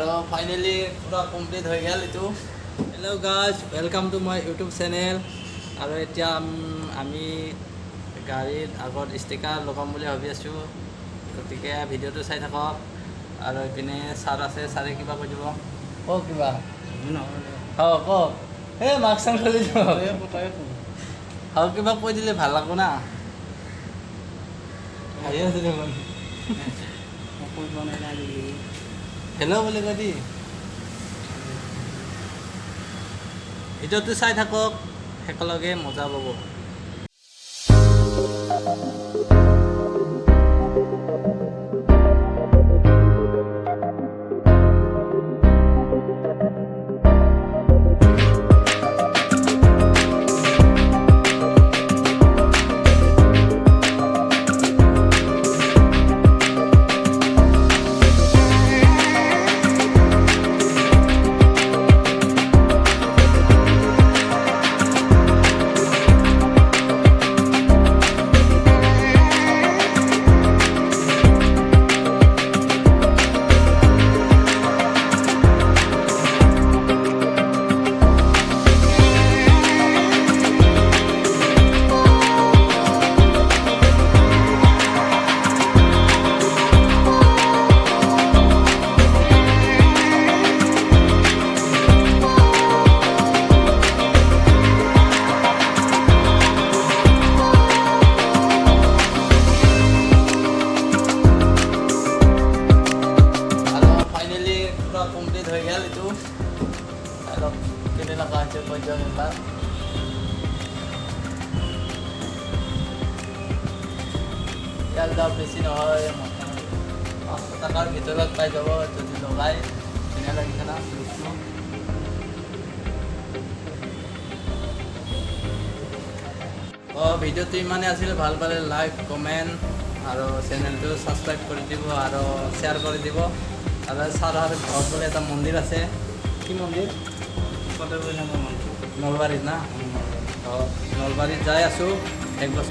আৰু ফাইনেলি পূৰা কমপ্লিট হৈ গ'ল এইটো। Hello' guys welcome to my YouTube channel আৰু এতিয়া আম- গাড়ীত আগত ষ্টিকাৰ লগাম বুলি ভাবি আছোঁ। গতিকে ভিডিঅ'টো চাই থাকক। আৰু এইপিনে ছাৰ আছে ছাৰে কিবা কৈ দিব। কওক কিবা। অঁ কওক। এই মাস্ক চাস্ক খুলি দিব আৰু কিবা কৈ দিলে ভাল লাগব না। হাঁহি আছে দেখোন হেল্ল' কৈ দি ভিডিঅ'টো চাই থাকক একেলগে মজা পাব। কমপ্লিট হৈ গ'ল এইটো আৰু কেনেকুৱা হৈছে বেছি নহয় পাঁচশ টকাৰ ভিতৰত পাই যাব যদি লগাই লাগিছে না লুকটো অঁ ভিডিঅ'টো ইমানেই আছিল ভাল পালে লাইক কমেণ্ট আৰু চেনেলটো ছাবস্ক্ৰাইব কৰি দিব আৰু শ্বেয়াৰ কৰি দিব আৰু ছাৰৰ ঘৰত বোলে এটা মন্দিৰ আছে। কি মন্দিৰ? নলবাৰীত না? অঁ নলবাৰীত যাই আছোঁ। এক বছৰ